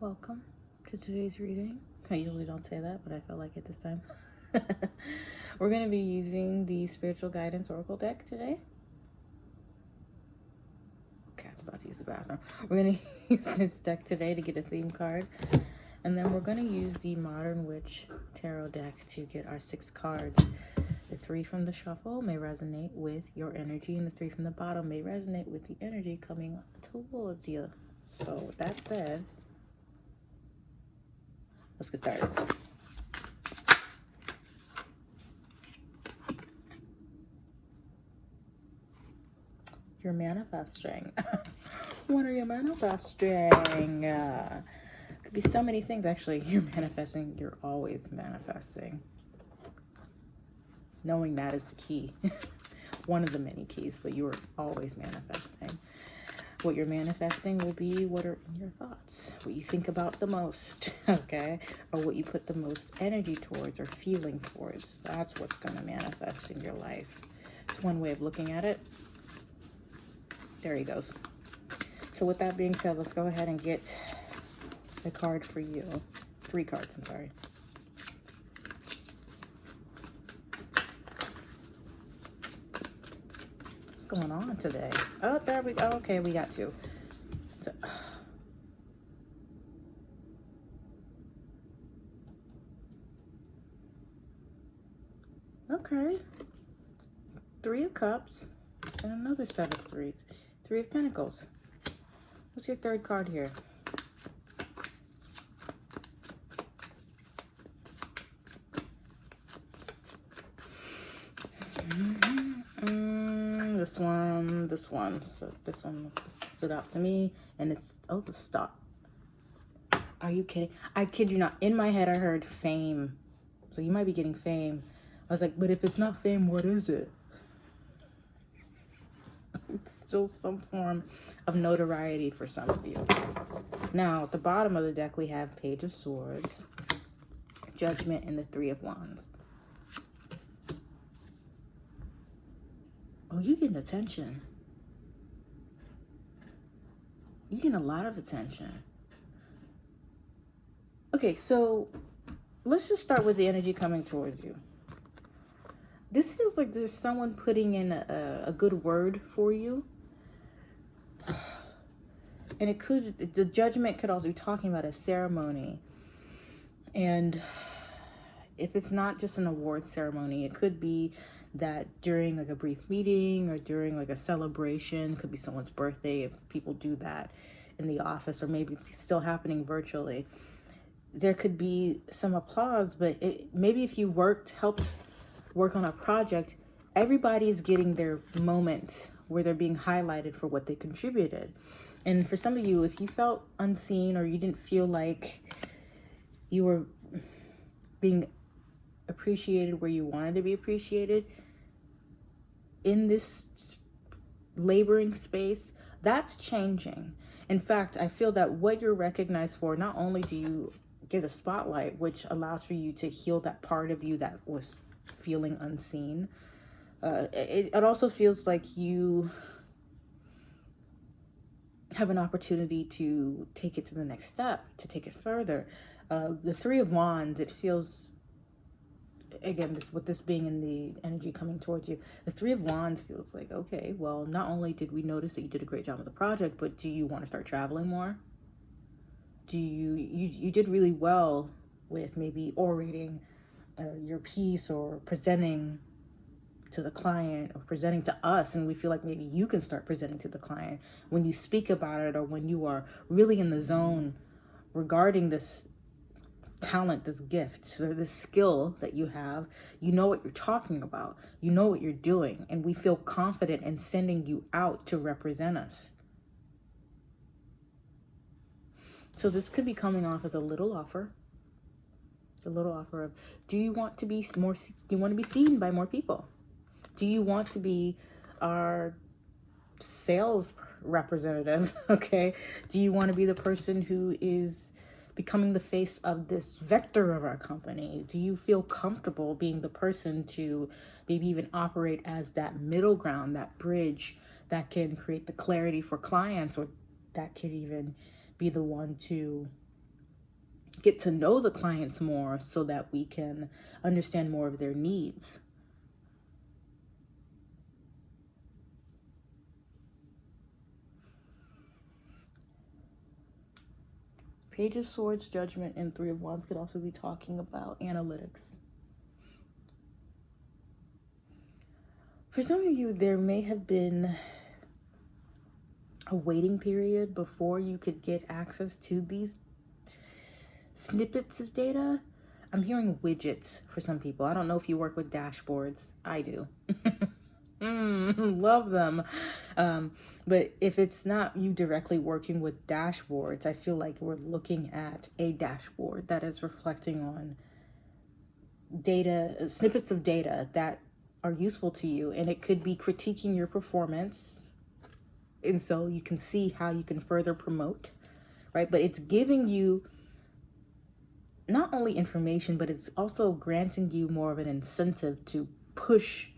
welcome to today's reading. I usually don't say that, but I felt like it this time. We're going to be using the Spiritual Guidance Oracle deck today. Cat's about to use the bathroom. We're going to use this deck today to get a theme card. And then we're going to use the Modern Witch Tarot deck to get our six cards. The three from the shuffle may resonate with your energy, and the three from the bottom may resonate with the energy coming towards you. So, with that said, Let's get started. You're manifesting. what are you manifesting? Uh, could be so many things. Actually, you're manifesting. You're always manifesting. Knowing that is the key. One of the many keys, but you are always manifesting. What you're manifesting will be what are in your thoughts, what you think about the most, okay? Or what you put the most energy towards or feeling towards. That's what's going to manifest in your life. It's one way of looking at it. There he goes. So with that being said, let's go ahead and get the card for you. Three cards, I'm sorry. Going on today? Oh, there we go. Okay, we got two. So, okay. Three of Cups and another set of threes. Three of Pentacles. What's your third card here? this one, this one. So uh, this one stood out to me. And it's, oh, the stop. Are you kidding? I kid you not. In my head, I heard fame. So you might be getting fame. I was like, but if it's not fame, what is it? It's still some form of notoriety for some of you. Now, at the bottom of the deck, we have Page of Swords, Judgment, and the Three of Wands. Oh, you're getting attention. You get a lot of attention. Okay, so let's just start with the energy coming towards you. This feels like there's someone putting in a, a good word for you. And it could, the judgment could also be talking about a ceremony. And if it's not just an award ceremony, it could be that during like a brief meeting or during like a celebration, could be someone's birthday if people do that in the office or maybe it's still happening virtually. There could be some applause, but it, maybe if you worked, helped work on a project, everybody's getting their moment where they're being highlighted for what they contributed. And for some of you, if you felt unseen or you didn't feel like you were being appreciated where you wanted to be appreciated in this laboring space, that's changing. In fact, I feel that what you're recognized for, not only do you get a spotlight, which allows for you to heal that part of you that was feeling unseen, uh, it, it also feels like you have an opportunity to take it to the next step, to take it further. Uh, the Three of Wands, it feels again, this with this being in the energy coming towards you, the Three of Wands feels like, okay, well, not only did we notice that you did a great job with the project, but do you want to start traveling more? Do you, you, you did really well with maybe orating uh, your piece or presenting to the client or presenting to us and we feel like maybe you can start presenting to the client when you speak about it or when you are really in the zone regarding this talent, this gift, or this skill that you have, you know what you're talking about. You know what you're doing. And we feel confident in sending you out to represent us. So this could be coming off as a little offer. It's a little offer of, do you want to be more, do you want to be seen by more people? Do you want to be our sales representative? Okay. Do you want to be the person who is becoming the face of this vector of our company? Do you feel comfortable being the person to maybe even operate as that middle ground, that bridge that can create the clarity for clients or that could even be the one to get to know the clients more so that we can understand more of their needs. Page of Swords, Judgment, and Three of Wands could also be talking about analytics. For some of you, there may have been a waiting period before you could get access to these snippets of data. I'm hearing widgets for some people. I don't know if you work with dashboards. I do. mm, love them. Um, but if it's not you directly working with dashboards, I feel like we're looking at a dashboard that is reflecting on data, snippets of data that are useful to you. And it could be critiquing your performance. And so you can see how you can further promote, right? But it's giving you not only information, but it's also granting you more of an incentive to push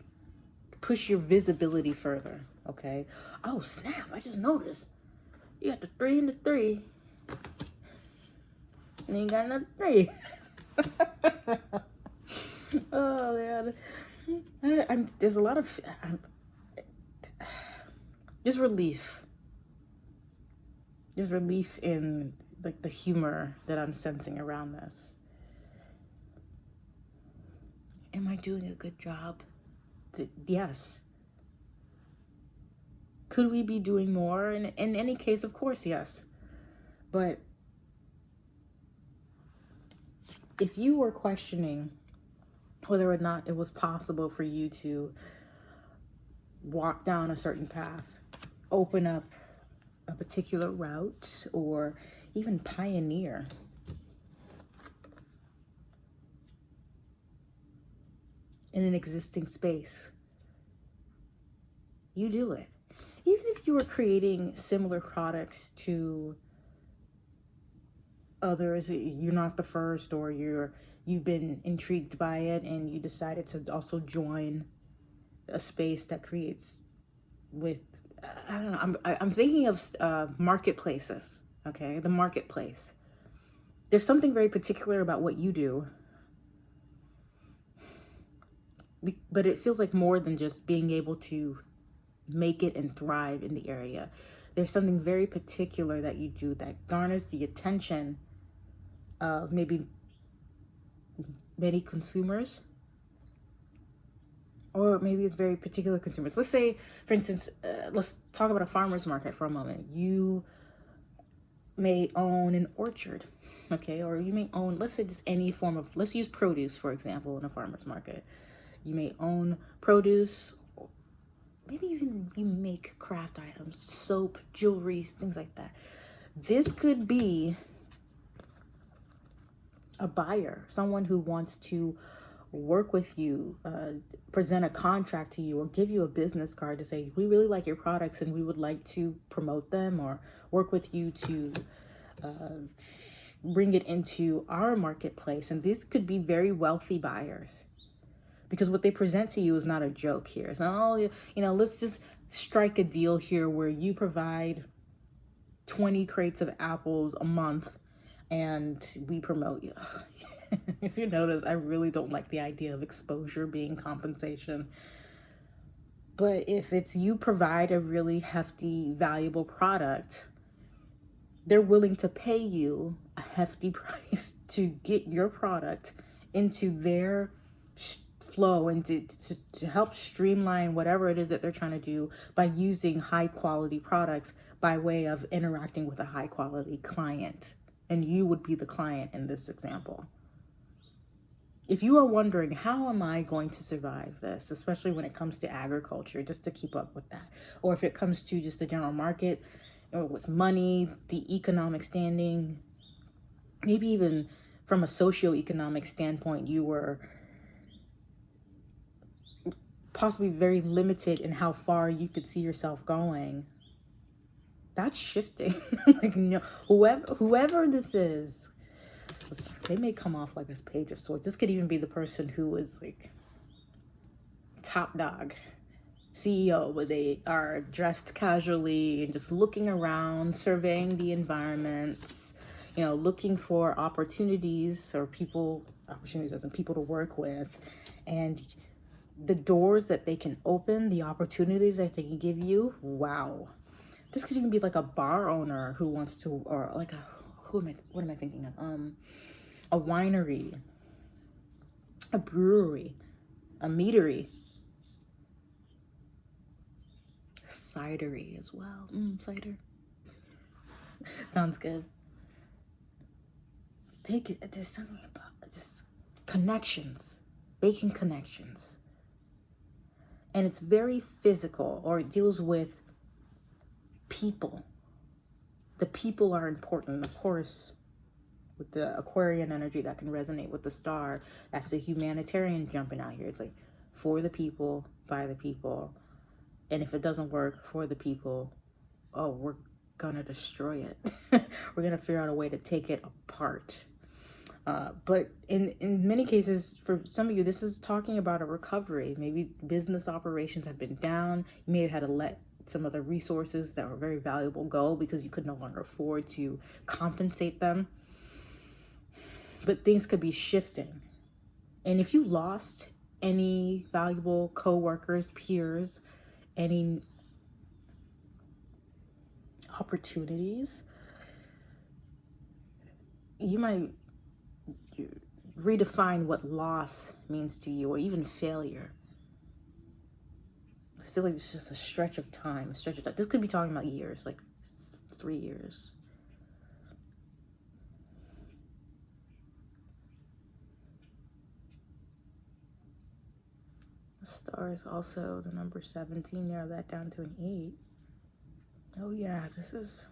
push your visibility further. Okay. Oh snap! I just noticed you got the three and the three, and you got another three. oh man, I, I'm, there's a lot of I'm, relief. There's relief in like the humor that I'm sensing around this. Am I doing a good job? Yes. Could we be doing more? In, in any case, of course, yes. But if you were questioning whether or not it was possible for you to walk down a certain path, open up a particular route, or even pioneer in an existing space. You do it. Even if you are creating similar products to others, you're not the first or you're you've been intrigued by it and you decided to also join a space that creates with I don't know, I'm, I'm thinking of uh, marketplaces, okay? The marketplace. There's something very particular about what you do but it feels like more than just being able to make it and thrive in the area. There's something very particular that you do that garners the attention of maybe many consumers or maybe it's very particular consumers. Let's say, for instance, uh, let's talk about a farmer's market for a moment. You may own an orchard, okay? Or you may own, let's say just any form of, let's use produce, for example, in a farmer's market. You may own produce, maybe even you make craft items, soap, jewelry, things like that. This could be a buyer, someone who wants to work with you, uh, present a contract to you, or give you a business card to say, we really like your products and we would like to promote them or work with you to uh, bring it into our marketplace. And these could be very wealthy buyers because what they present to you is not a joke here. It's not, oh, you know, let's just strike a deal here where you provide 20 crates of apples a month and we promote you. if you notice, I really don't like the idea of exposure being compensation. But if it's you provide a really hefty, valuable product, they're willing to pay you a hefty price to get your product into their flow and to, to, to help streamline whatever it is that they're trying to do by using high quality products by way of interacting with a high quality client. And you would be the client in this example. If you are wondering, how am I going to survive this, especially when it comes to agriculture, just to keep up with that, or if it comes to just the general market, or with money, the economic standing, maybe even from a socio-economic standpoint, you were possibly very limited in how far you could see yourself going that's shifting. Like no whoever whoever this is they may come off like this page of swords this could even be the person who is like top dog ceo but they are dressed casually and just looking around surveying the environment you know, looking for opportunities or people, opportunities as in people to work with, and the doors that they can open, the opportunities that they can give you. Wow. This could even be like a bar owner who wants to, or like a, who am I, what am I thinking of? Um, a winery, a brewery, a meadery, cidery as well. Mm, cider. Sounds good. Take it. There's something about just connections, making connections, and it's very physical, or it deals with people. The people are important, of course. With the Aquarian energy that can resonate with the star, that's the humanitarian jumping out here. It's like for the people, by the people, and if it doesn't work for the people, oh, we're gonna destroy it. We're gonna figure out a way to take it apart. Uh, but in in many cases, for some of you, this is talking about a recovery. Maybe business operations have been down. You may have had to let some of the resources that were very valuable go because you could no longer afford to compensate them. But things could be shifting. And if you lost any valuable co-workers, peers, any opportunities, you might redefine what loss means to you or even failure. I feel like it's just a stretch of time, a stretch of time. This could be talking about years, like three years. The star is also the number 17. Narrow that down to an 8. Oh yeah, this is...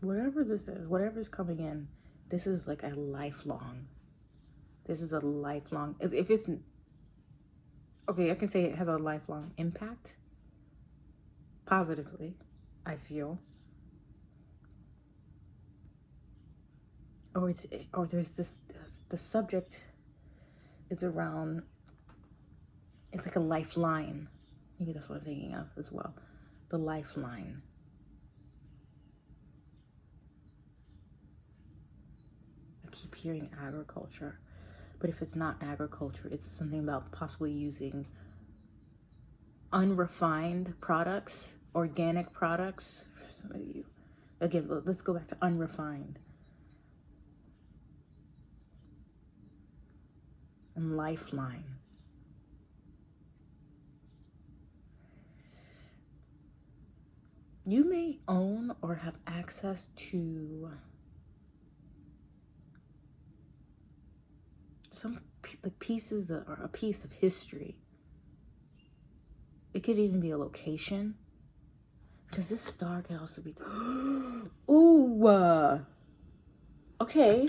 Whatever this is, whatever's coming in, this is like a lifelong. This is a lifelong, if it's, okay, I can say it has a lifelong impact. Positively, I feel. Or it's, or there's this, the subject is around it's like a lifeline. Maybe that's what I'm thinking of as well. The lifeline. I keep hearing agriculture, but if it's not agriculture, it's something about possibly using unrefined products, organic products. Some of you, again, let's go back to unrefined. And lifeline. you may own or have access to some like pieces or a piece of history. It could even be a location. Because this star can also be... Ooh! Uh, okay.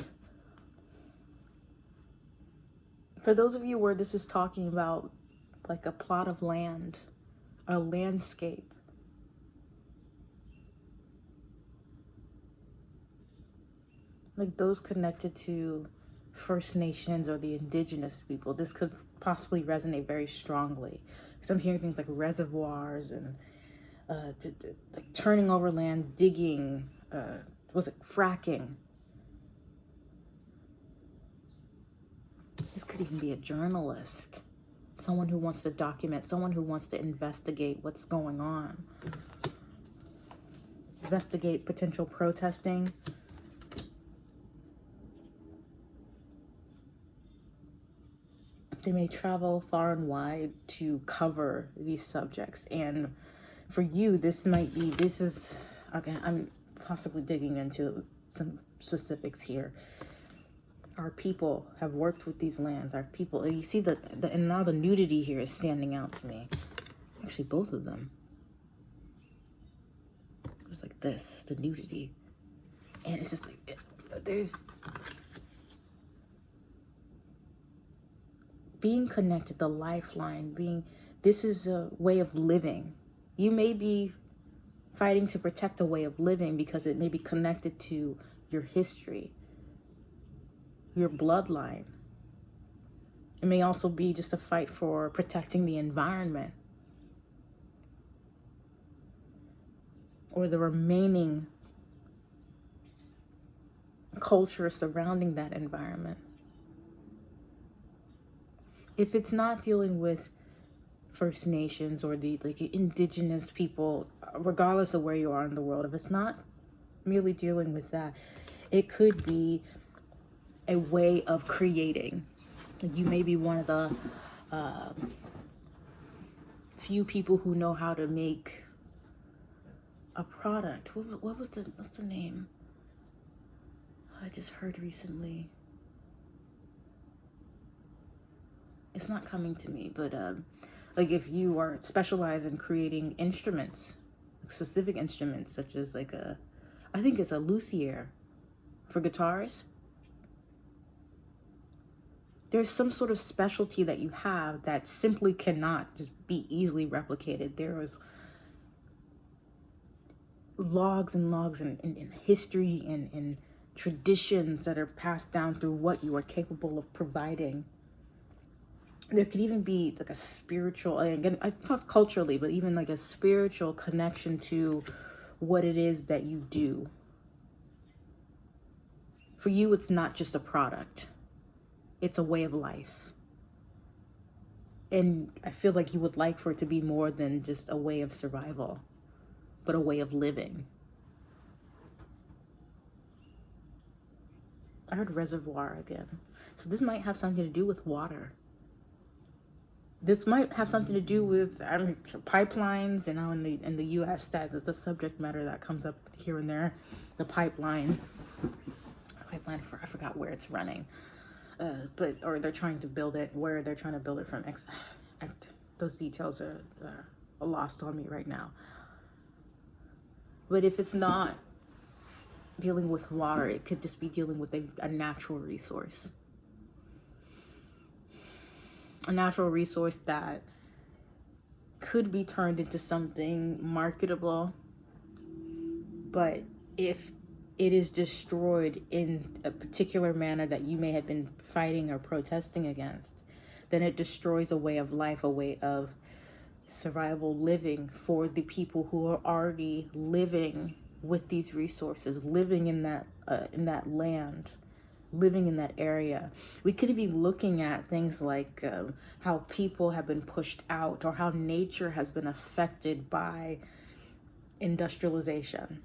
For those of you where this is talking about like a plot of land, a landscape, like those connected to First Nations or the indigenous people, this could possibly resonate very strongly. Because I'm hearing things like reservoirs and uh, like turning over land, digging, uh, was it fracking? This could even be a journalist, someone who wants to document, someone who wants to investigate what's going on. Investigate potential protesting, They may travel far and wide to cover these subjects. And for you, this might be, this is, again, I'm possibly digging into some specifics here. Our people have worked with these lands. Our people, you see the, the and now the nudity here is standing out to me. Actually, both of them. It's like this, the nudity. And it's just like, there's being connected, the lifeline, being, this is a way of living. You may be fighting to protect a way of living because it may be connected to your history, your bloodline. It may also be just a fight for protecting the environment. or the remaining culture surrounding that environment. If it's not dealing with First Nations or the like indigenous people, regardless of where you are in the world, if it's not merely dealing with that, it could be a way of creating. You may be one of the uh, few people who know how to make a product. What, what was the what's the name? I just heard recently. It's not coming to me, but um, like if you are specialized in creating instruments, specific instruments such as like a, I think it's a luthier for guitars. There's some sort of specialty that you have that simply cannot just be easily replicated. There is logs and logs in, in, in history and in traditions that are passed down through what you are capable of providing. There could even be like a spiritual, again, I talk culturally, but even like a spiritual connection to what it is that you do. For you, it's not just a product, it's a way of life. And I feel like you would like for it to be more than just a way of survival, but a way of living. I heard reservoir again. So this might have something to do with water. This might have something to do with mean, pipelines. You know, in the in the U.S. that is a subject matter that comes up here and there. The pipeline, pipeline for I forgot where it's running, uh, but or they're trying to build it where they're trying to build it from. Those details are uh, lost on me right now. But if it's not dealing with water. It could just be dealing with a, a natural resource. A natural resource that could be turned into something marketable. But if it is destroyed in a particular manner that you may have been fighting or protesting against, then it destroys a way of life, a way of survival living for the people who are already living with these resources, living in that uh, in that land, living in that area. We could be looking at things like um, how people have been pushed out or how nature has been affected by industrialization.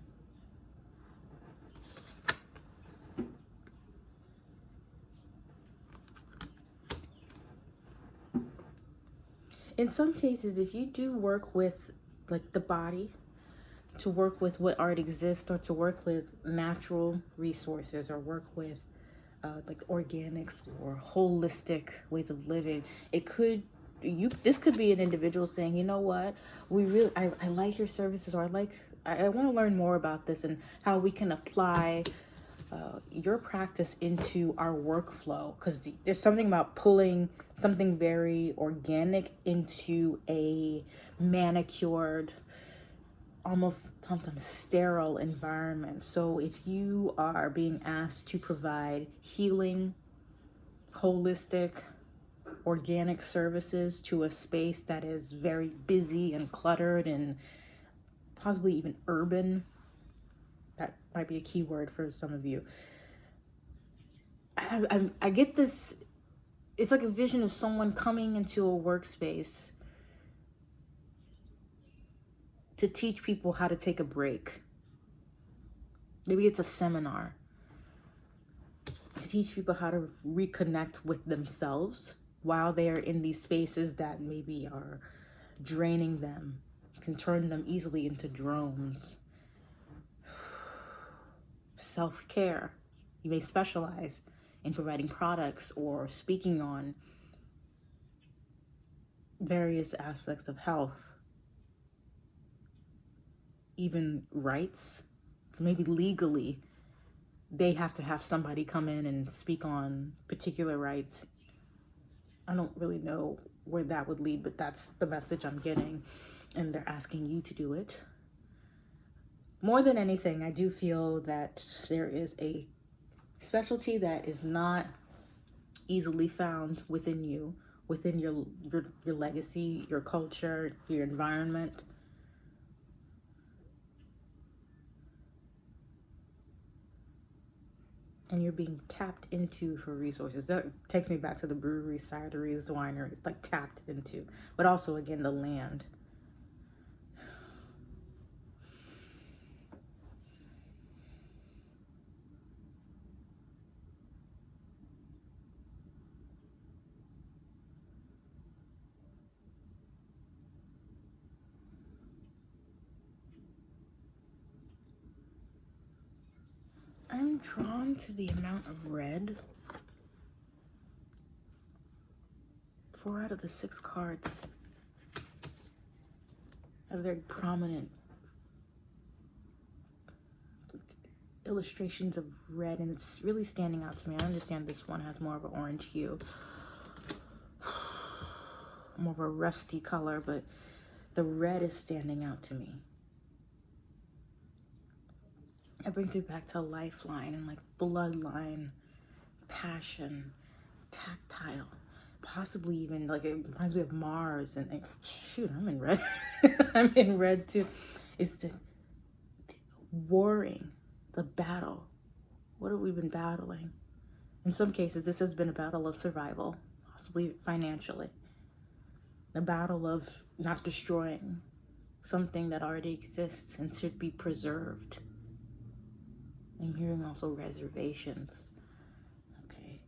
In some cases, if you do work with like the body, to work with what art exists or to work with natural resources or work with uh, like organics or holistic ways of living. It could you this could be an individual saying you know what? We really i, I like your services or i like i, I want to learn more about this and how we can apply uh, your practice into our workflow. Because there's something about pulling something very organic into a manicured almost sometimes sterile environment. So if you are being asked to provide healing, holistic, organic services to a space that is very busy and cluttered and possibly even urban, that might be a key word for some of you. I, I, I get this, it's like a vision of someone coming into a workspace to teach people how to take a break. Maybe it's a seminar to teach people how to reconnect with themselves while they're in these spaces that maybe are draining them, can turn them easily into drones. Self care. You may specialize in providing products or speaking on various aspects of health even rights, maybe legally, they have to have somebody come in and speak on particular rights. I don't really know where that would lead, but that's the message I'm getting. And they're asking you to do it. More than anything, I do feel that there is a specialty that is not easily found within you, within your, your, your legacy, your culture, your environment and you're being tapped into for resources. That takes me back to the breweries, cideries, wineries, like tapped into, but also again the land. I'm drawn to the amount of red. Four out of the six cards have very prominent illustrations of red and it's really standing out to me. I understand this one has more of an orange hue. More of a rusty color, but the red is standing out to me. It brings me back to lifeline and like bloodline, passion, tactile, possibly even like it reminds me of Mars and, and shoot, I'm in red. I'm in red too. It's the, the warring, the battle. What have we been battling? In some cases, this has been a battle of survival, possibly financially. The battle of not destroying something that already exists and should be preserved. I'm hearing also reservations. Okay.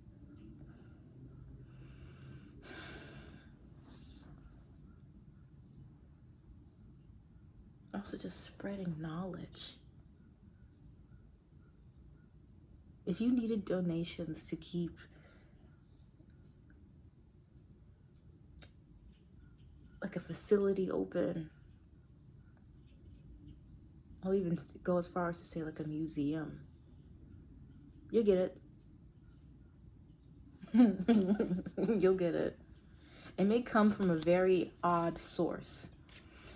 Also just spreading knowledge. If you needed donations to keep like a facility open even go as far as to say like a museum. You get it. You'll get it. It may come from a very odd source.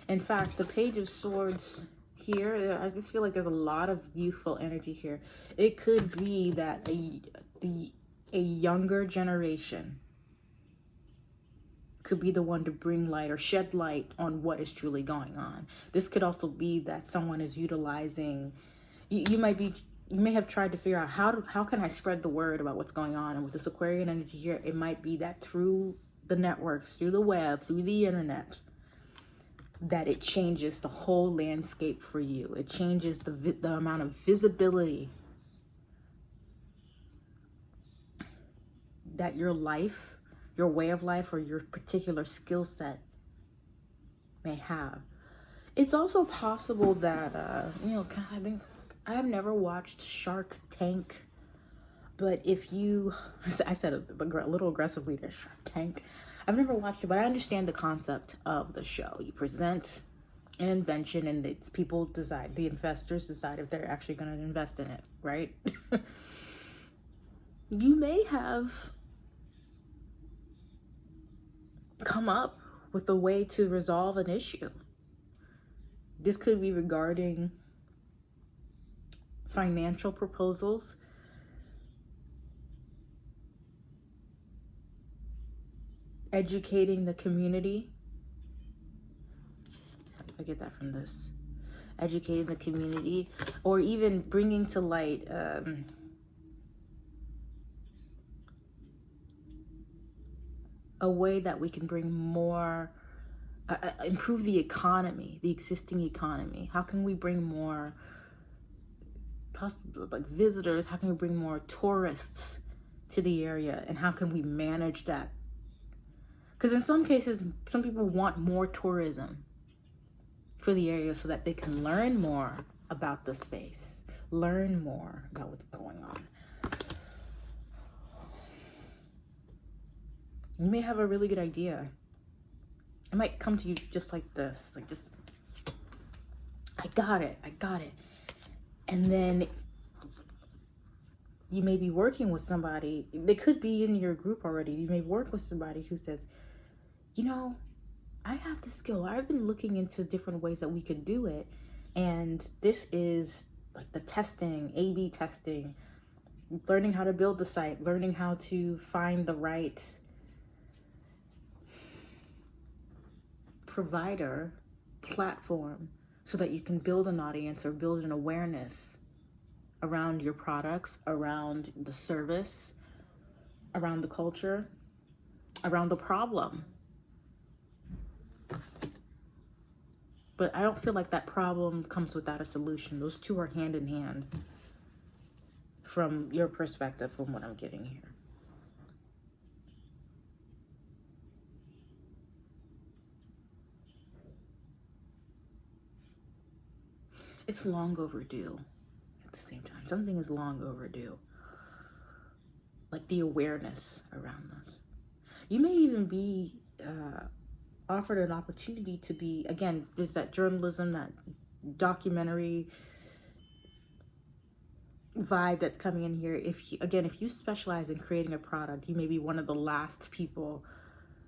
In fact, the Page of Swords here, I just feel like there's a lot of useful energy here. It could be that a, the, a younger generation could be the one to bring light or shed light on what is truly going on. This could also be that someone is utilizing, you, you might be, you may have tried to figure out how to, how can I spread the word about what's going on? And with this Aquarian energy here, it might be that through the networks, through the web, through the internet, that it changes the whole landscape for you. It changes the, the amount of visibility that your life your way of life or your particular skill set may have. It's also possible that, uh, you know, I think I have never watched Shark Tank, but if you, I said a, a little aggressively there, Shark Tank. I've never watched it, but I understand the concept of the show. You present an invention and it's people decide, the investors decide if they're actually going to invest in it, right? you may have come up with a way to resolve an issue. This could be regarding financial proposals, educating the community. I get that from this. Educating the community, or even bringing to light um, a way that we can bring more, uh, uh, improve the economy, the existing economy? How can we bring more, like visitors? How can we bring more tourists to the area? And how can we manage that? Because in some cases, some people want more tourism for the area so that they can learn more about the space, learn more about what's going on. You may have a really good idea. It might come to you just like this, like just, I got it, I got it. And then you may be working with somebody, they could be in your group already. You may work with somebody who says, you know, I have the skill. I've been looking into different ways that we could do it. And this is like the testing, A-B testing, learning how to build the site, learning how to find the right provider platform so that you can build an audience or build an awareness around your products, around the service, around the culture, around the problem. But I don't feel like that problem comes without a solution. Those two are hand in hand from your perspective, from what I'm getting here. It's long overdue at the same time. Something is long overdue. Like the awareness around this. You may even be uh, offered an opportunity to be, again, there's that journalism, that documentary vibe that's coming in here. If you, again, if you specialize in creating a product, you may be one of the last people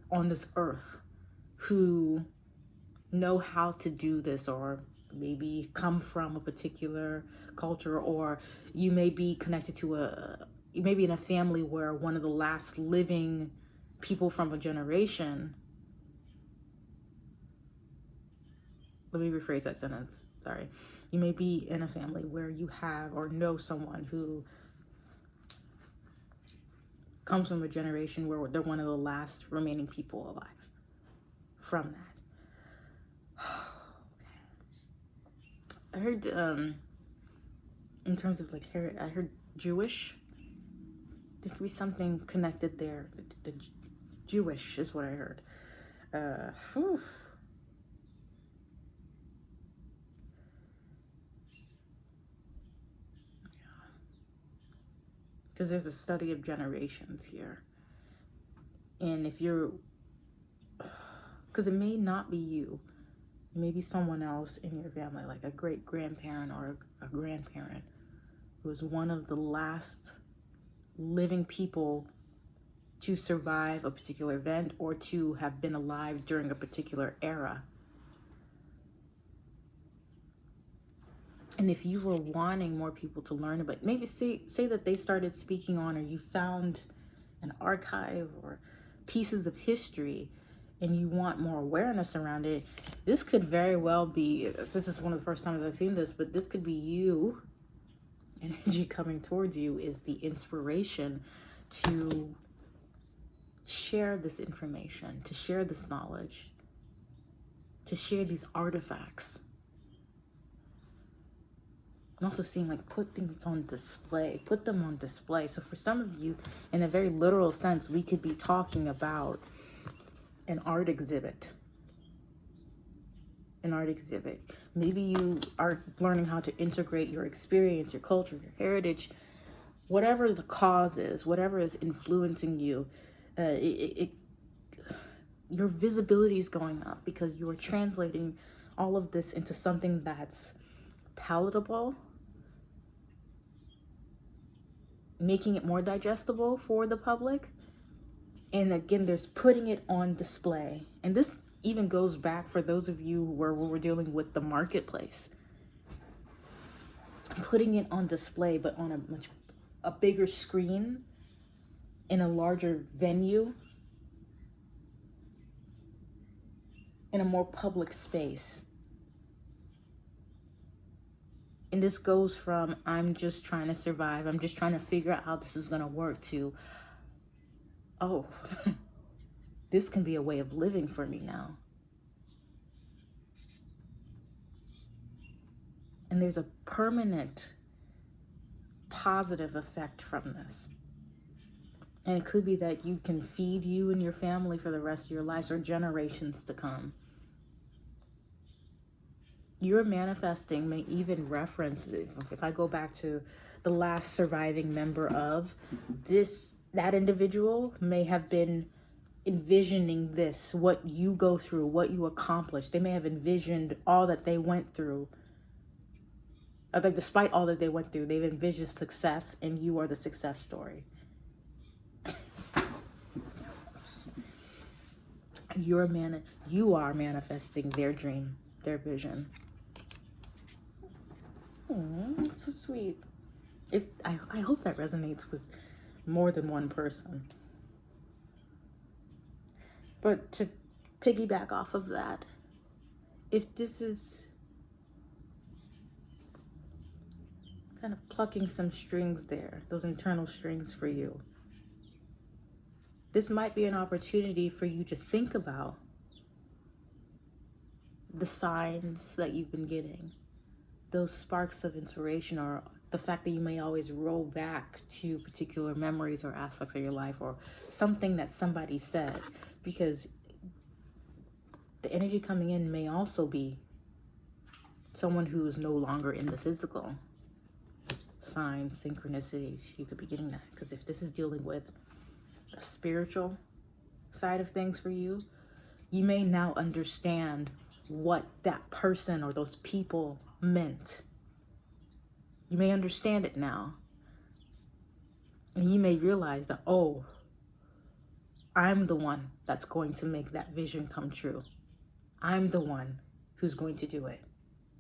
on this earth who know how to do this or maybe come from a particular culture or you may be connected to a you may be in a family where one of the last living people from a generation let me rephrase that sentence sorry. You may be in a family where you have or know someone who comes from a generation where they're one of the last remaining people alive from that I heard um in terms of like I heard Jewish. There could be something connected there. The, the Jewish is what I heard. Uh whew. because there's a study of generations here. And if you're, because it may not be you, maybe someone else in your family, like a great grandparent or a, grandparent, who was one of the last living people to survive a particular event or to have been alive during a particular era. and if you were wanting more people to learn about maybe say say that they started speaking on or you found an archive or pieces of history and you want more awareness around it this could very well be this is one of the first times i've seen this but this could be you energy coming towards you is the inspiration to share this information to share this knowledge to share these artifacts I'm also seeing like put things on display, put them on display. So for some of you, in a very literal sense, we could be talking about an art exhibit. An art exhibit. Maybe you are learning how to integrate your experience, your culture, your heritage, whatever the cause is, whatever is influencing you, uh, it, it, your visibility is going up because you are translating all of this into something that's palatable making it more digestible for the public. And again, there's putting it on display. And this even goes back for those of you where we're dealing with the marketplace. Putting it on display, but on a much a bigger screen in a larger venue in a more public space. And this goes from I'm just trying to survive, I'm just trying to figure out how this is going to work to, oh, this can be a way of living for me now. And there's a permanent positive effect from this. And it could be that you can feed you and your family for the rest of your lives or generations to come your manifesting may even reference if i go back to the last surviving member of this that individual may have been envisioning this what you go through what you accomplish they may have envisioned all that they went through. Uh, like despite all that they went through they've envisioned success and you are the success story. You're man you are manifesting their dream their vision. So sweet. If I, I hope that resonates with more than one person. But to piggyback off of that, if this is kind of plucking some strings there, those internal strings for you. This might be an opportunity for you to think about the signs that you've been getting, those sparks of inspiration, or the fact that you may always roll back to particular memories or aspects of your life or something that somebody said because the energy coming in may also be someone who is no longer in the physical. Signs synchronicities you could be getting that. Because if this is dealing with a spiritual side of things for you you may now understand what that person or those people meant you may understand it now and you may realize that oh i'm the one that's going to make that vision come true i'm the one who's going to do it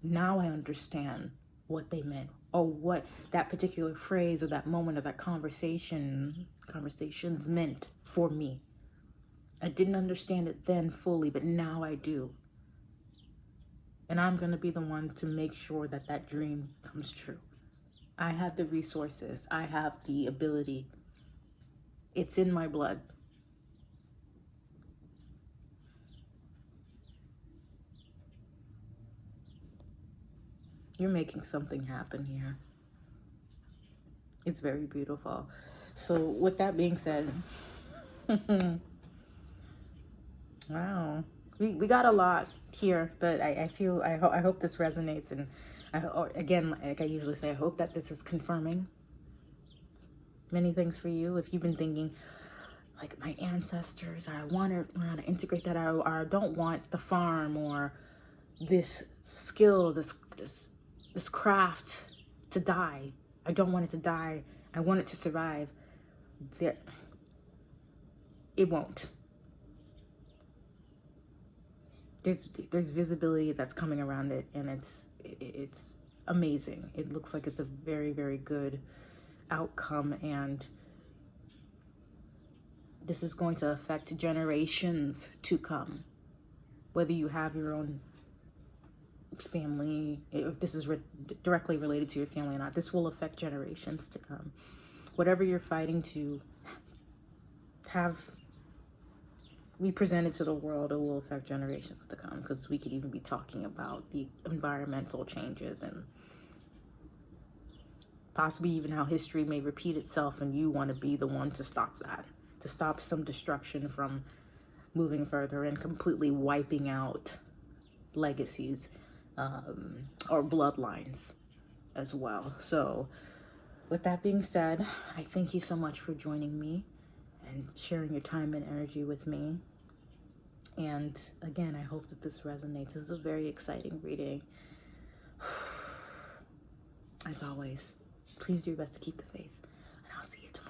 now I understand what they meant or what that particular phrase or that moment or that conversation conversations meant for me. I didn't understand it then fully, but now I do. And I'm going to be the one to make sure that that dream comes true. I have the resources. I have the ability. It's in my blood. You're making something happen here. It's very beautiful. So with that being said, wow, we, we got a lot here, but I, I feel, I, ho I hope this resonates. And I, oh, again, like I usually say, I hope that this is confirming many things for you. If you've been thinking, like my ancestors, I want to to integrate that, I don't want the farm or this skill, this, this this craft to die. I don't want it to die. I want it to survive. That it won't. There's there's visibility that's coming around it, and it's it's amazing. It looks like it's a very very good outcome, and this is going to affect generations to come. Whether you have your own family, if this is re directly related to your family or not, this will affect generations to come. Whatever you're fighting to have be presented to the world, it will affect generations to come because we could even be talking about the environmental changes and possibly even how history may repeat itself and you want to be the one to stop that, to stop some destruction from moving further and completely wiping out legacies um, or bloodlines as well. So with that being said, I thank you so much for joining me and sharing your time and energy with me. And again, I hope that this resonates. This is a very exciting reading. As always, please do your best to keep the faith. And I'll see you tomorrow.